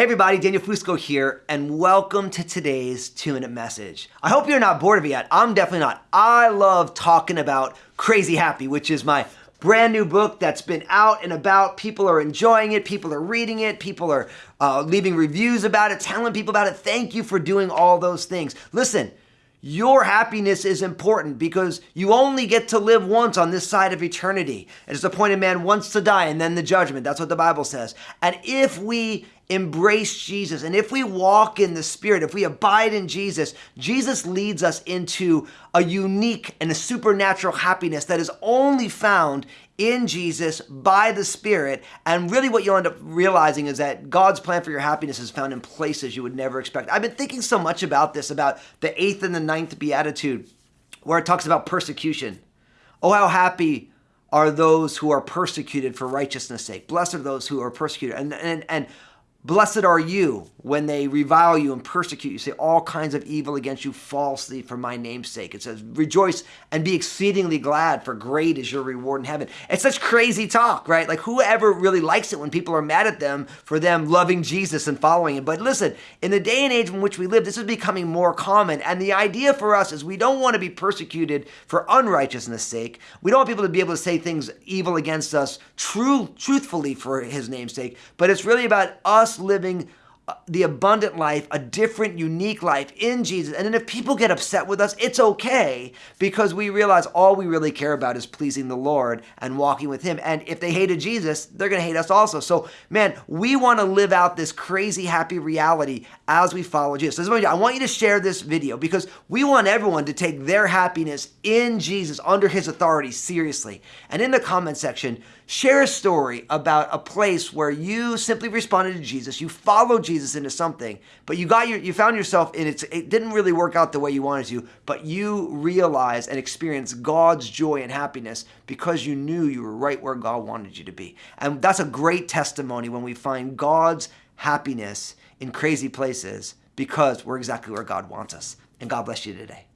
Hey everybody, Daniel Fusco here, and welcome to today's two minute message. I hope you're not bored of it yet. I'm definitely not. I love talking about Crazy Happy, which is my brand new book that's been out and about. People are enjoying it, people are reading it, people are uh, leaving reviews about it, telling people about it. Thank you for doing all those things. Listen, your happiness is important because you only get to live once on this side of eternity. It is appointed man once to die and then the judgment. That's what the Bible says. And if we embrace Jesus and if we walk in the Spirit, if we abide in Jesus, Jesus leads us into a unique and a supernatural happiness that is only found in Jesus by the Spirit. And really, what you'll end up realizing is that God's plan for your happiness is found in places you would never expect. I've been thinking so much about this, about the eighth and the ninth beatitude, where it talks about persecution. Oh, how happy are those who are persecuted for righteousness' sake. Blessed are those who are persecuted. And, and, and Blessed are you when they revile you and persecute you, say all kinds of evil against you falsely for my name's sake. It says, rejoice and be exceedingly glad, for great is your reward in heaven. It's such crazy talk, right? Like whoever really likes it when people are mad at them for them loving Jesus and following him. But listen, in the day and age in which we live, this is becoming more common. And the idea for us is we don't want to be persecuted for unrighteousness' sake. We don't want people to be able to say things evil against us true, truthfully for his name's sake. But it's really about us us living the abundant life, a different, unique life in Jesus. And then if people get upset with us, it's okay because we realize all we really care about is pleasing the Lord and walking with Him. And if they hated Jesus, they're going to hate us also. So, man, we want to live out this crazy, happy reality as we follow Jesus. So, I want you to share this video because we want everyone to take their happiness in Jesus under His authority seriously. And in the comment section, share a story about a place where you simply responded to Jesus, you followed Jesus into something, but you got your, you found yourself in it. It didn't really work out the way you wanted to, but you realize and experience God's joy and happiness because you knew you were right where God wanted you to be. And that's a great testimony when we find God's happiness in crazy places because we're exactly where God wants us. And God bless you today.